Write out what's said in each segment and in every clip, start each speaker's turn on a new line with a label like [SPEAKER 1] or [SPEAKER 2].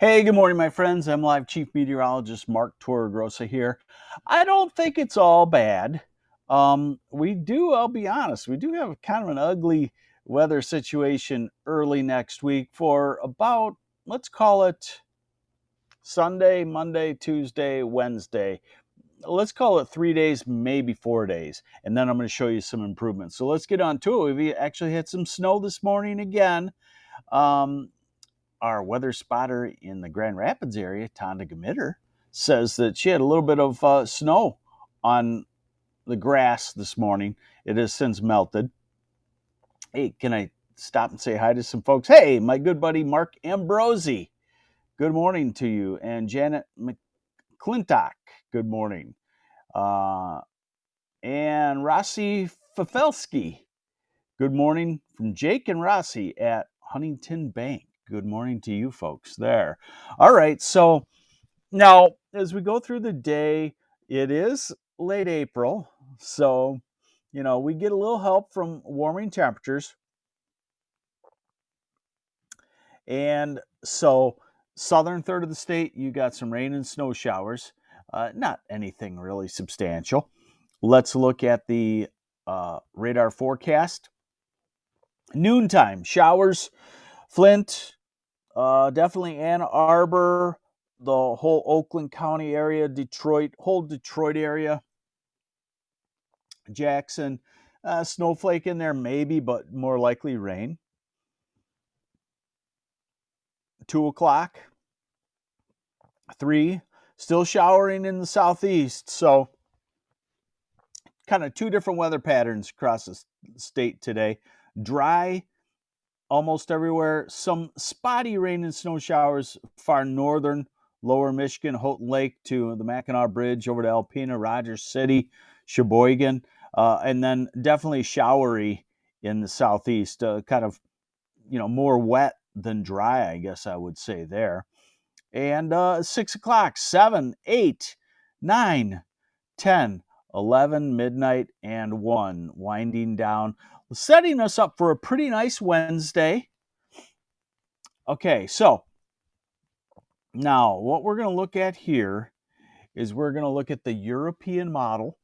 [SPEAKER 1] Hey, good morning, my friends. MLive chief meteorologist Mark Torregrossa here. I don't think it's all bad. Um, we do, I'll be honest, we do have kind of an ugly weather situation early next week for about, let's call it Sunday, Monday, Tuesday, Wednesday. Let's call it three days, maybe four days. And then I'm going to show you some improvements. So let's get on to it. We actually had some snow this morning again. Um, our weather spotter in the Grand Rapids area, Tonda Gamitter, says that she had a little bit of uh, snow on the grass this morning. It has since melted. Hey, can I stop and say hi to some folks? Hey, my good buddy Mark Ambrosi. Good morning to you. And Janet McClintock. Good morning. Uh, and Rossi Fafelski. Good morning from Jake and Rossi at Huntington Bank. Good morning to you folks there. All right, so now as we go through the day, it is late April, so you know we get a little help from warming temperatures. And so, southern third of the state, you got some rain and snow showers. Uh, not anything really substantial. Let's look at the uh, radar forecast. Noontime showers Flint, uh, definitely Ann Arbor, the whole Oakland County area, Detroit, whole Detroit area, Jackson, uh, snowflake in there maybe, but more likely rain. Two o'clock, three, still showering in the southeast. So, kind of two different weather patterns across the state today. Dry almost everywhere. Some spotty rain and snow showers far northern, lower Michigan, Houghton Lake to the Mackinac Bridge over to Alpena, Rogers City, Cheboygan, uh, and then definitely showery in the southeast. Uh, kind of, you know, more wet than dry, I guess I would say there. And uh, six o'clock, seven, eight, nine, ten. 11, midnight, and 1, winding down, setting us up for a pretty nice Wednesday. Okay, so now what we're going to look at here is we're going to look at the European model.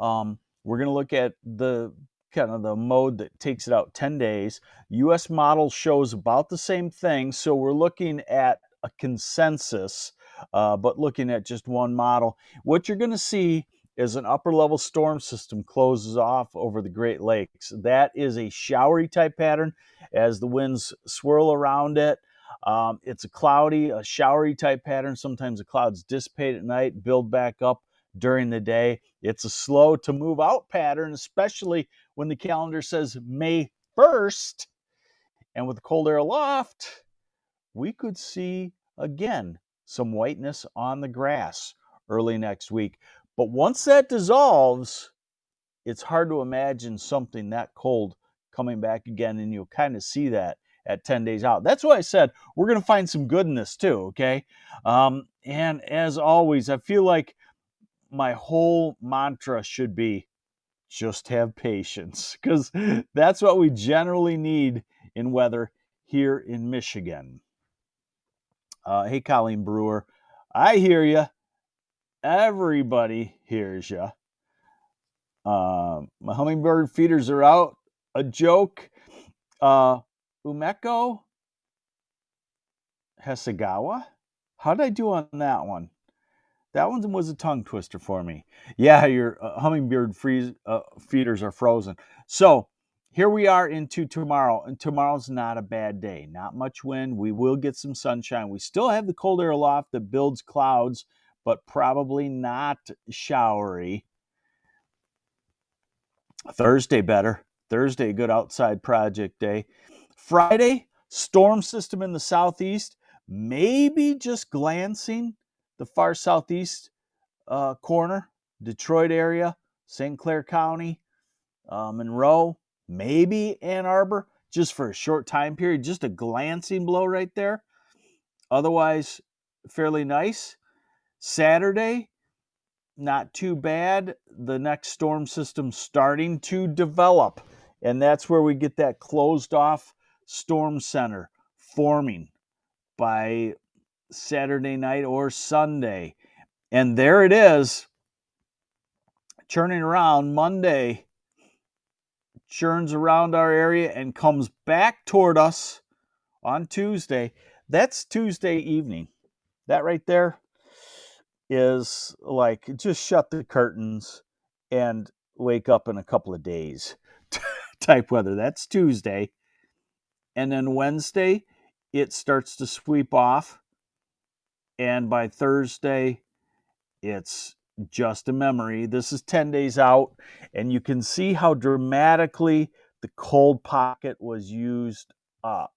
[SPEAKER 1] Um, we're going to look at the kind of the mode that takes it out 10 days. US model shows about the same thing, so we're looking at a consensus, uh, but looking at just one model. What you're going to see as an upper level storm system closes off over the Great Lakes. That is a showery type pattern as the winds swirl around it. Um, it's a cloudy, a showery type pattern. Sometimes the clouds dissipate at night, build back up during the day. It's a slow to move out pattern, especially when the calendar says May 1st. And with the cold air aloft, we could see again some whiteness on the grass early next week. But once that dissolves, it's hard to imagine something that cold coming back again, and you'll kind of see that at 10 days out. That's why I said we're going to find some goodness too, okay? Um, and as always, I feel like my whole mantra should be just have patience because that's what we generally need in weather here in Michigan. Uh, hey, Colleen Brewer, I hear you everybody hears you. Um, my hummingbird feeders are out. A joke. Uh, Umeko Hasegawa. How did I do on that one? That one was a tongue twister for me. Yeah, your uh, hummingbird freeze, uh, feeders are frozen. So here we are into tomorrow, and tomorrow's not a bad day. Not much wind. We will get some sunshine. We still have the cold air aloft that builds clouds but probably not showery. Thursday better. Thursday, good outside project day. Friday, storm system in the southeast, maybe just glancing the far southeast uh, corner, Detroit area, St. Clair County, uh, Monroe, maybe Ann Arbor, just for a short time period, just a glancing blow right there. Otherwise, fairly nice. Saturday, not too bad. The next storm system starting to develop. And that's where we get that closed off storm center forming by Saturday night or Sunday. And there it is, churning around Monday, churns around our area and comes back toward us on Tuesday. That's Tuesday evening. That right there is like just shut the curtains and wake up in a couple of days type weather. That's Tuesday. And then Wednesday, it starts to sweep off. And by Thursday, it's just a memory. This is 10 days out, and you can see how dramatically the cold pocket was used up.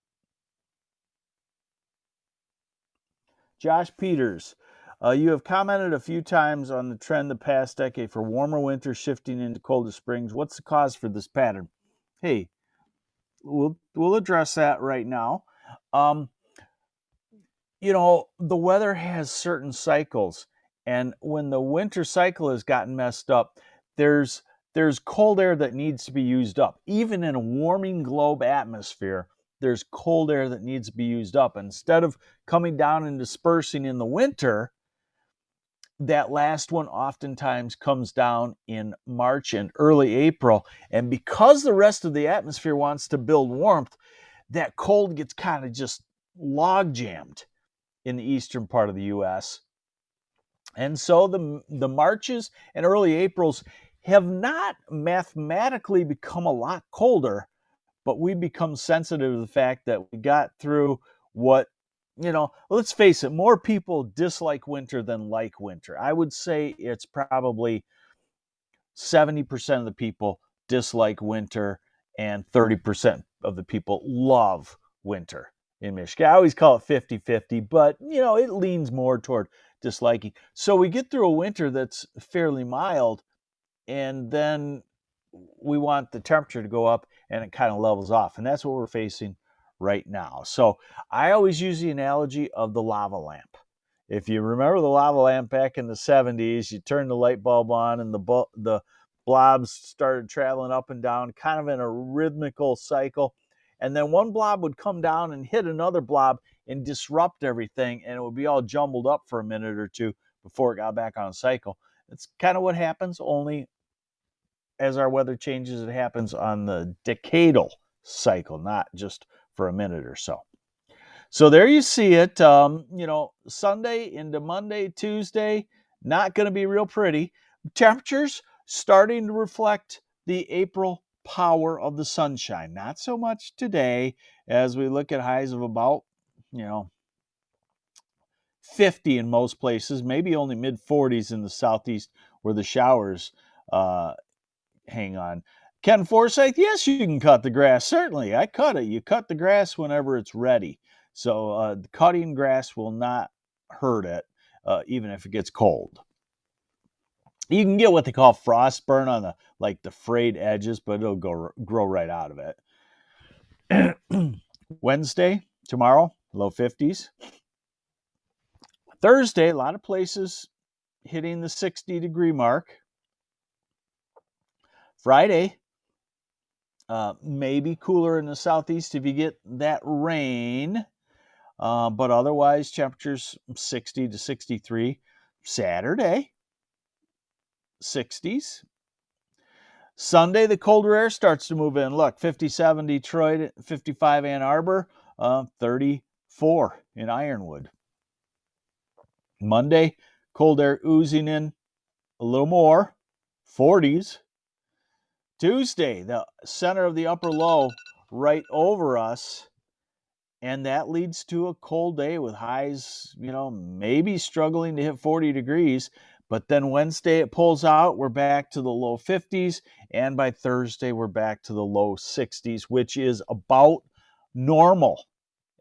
[SPEAKER 1] Josh Peters, uh, you have commented a few times on the trend the past decade for warmer winters shifting into colder springs. What's the cause for this pattern? Hey, we'll we'll address that right now. Um, you know, the weather has certain cycles, and when the winter cycle has gotten messed up, there's there's cold air that needs to be used up. Even in a warming globe atmosphere, there's cold air that needs to be used up. Instead of coming down and dispersing in the winter, that last one oftentimes comes down in March and early April. And because the rest of the atmosphere wants to build warmth, that cold gets kind of just log jammed in the eastern part of the US. And so the, the Marches and early Aprils have not mathematically become a lot colder, but we become sensitive to the fact that we got through what you know, let's face it, more people dislike winter than like winter. I would say it's probably 70% of the people dislike winter and 30% of the people love winter in Michigan. I always call it 50 50, but you know, it leans more toward disliking. So we get through a winter that's fairly mild, and then we want the temperature to go up and it kind of levels off. And that's what we're facing right now. So I always use the analogy of the lava lamp. If you remember the lava lamp back in the 70s, you turn the light bulb on and the the blobs started traveling up and down kind of in a rhythmical cycle. And then one blob would come down and hit another blob and disrupt everything and it would be all jumbled up for a minute or two before it got back on cycle. It's kind of what happens only as our weather changes it happens on the decadal cycle, not just for a minute or so. So there you see it. Um, you know, Sunday into Monday, Tuesday, not going to be real pretty. Temperatures starting to reflect the April power of the sunshine. Not so much today as we look at highs of about, you know, 50 in most places, maybe only mid 40s in the southeast where the showers uh, hang on. Ken Forsyth, yes, you can cut the grass. Certainly, I cut it. You cut the grass whenever it's ready. So uh, cutting grass will not hurt it, uh, even if it gets cold. You can get what they call frost burn on the like the frayed edges, but it'll go grow right out of it. Wednesday, tomorrow, low 50s. Thursday, a lot of places hitting the 60 degree mark. Friday, uh, maybe cooler in the southeast if you get that rain. Uh, but otherwise, temperatures 60 to 63. Saturday, 60s. Sunday, the colder air starts to move in. Look, 57 Detroit, 55 Ann Arbor, uh, 34 in Ironwood. Monday, cold air oozing in a little more, 40s. Tuesday, the center of the upper low right over us. And that leads to a cold day with highs, you know, maybe struggling to hit 40 degrees. But then Wednesday it pulls out. We're back to the low 50s. And by Thursday, we're back to the low 60s, which is about normal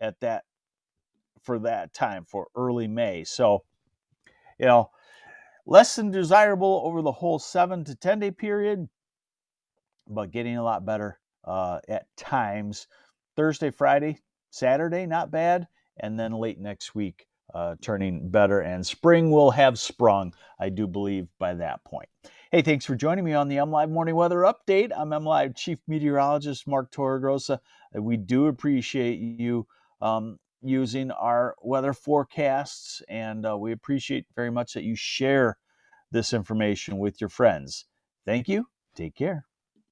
[SPEAKER 1] at that for that time for early May. So, you know, less than desirable over the whole seven to 10 day period but getting a lot better uh, at times. Thursday, Friday, Saturday, not bad. And then late next week, uh, turning better. And spring will have sprung, I do believe, by that point. Hey, thanks for joining me on the MLive Morning Weather Update. I'm MLive Chief Meteorologist Mark Torregrossa. We do appreciate you, um, using our weather forecasts, and uh, we appreciate very much that you share this information with your friends. Thank you. Take care.